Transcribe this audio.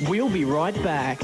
We'll be right back.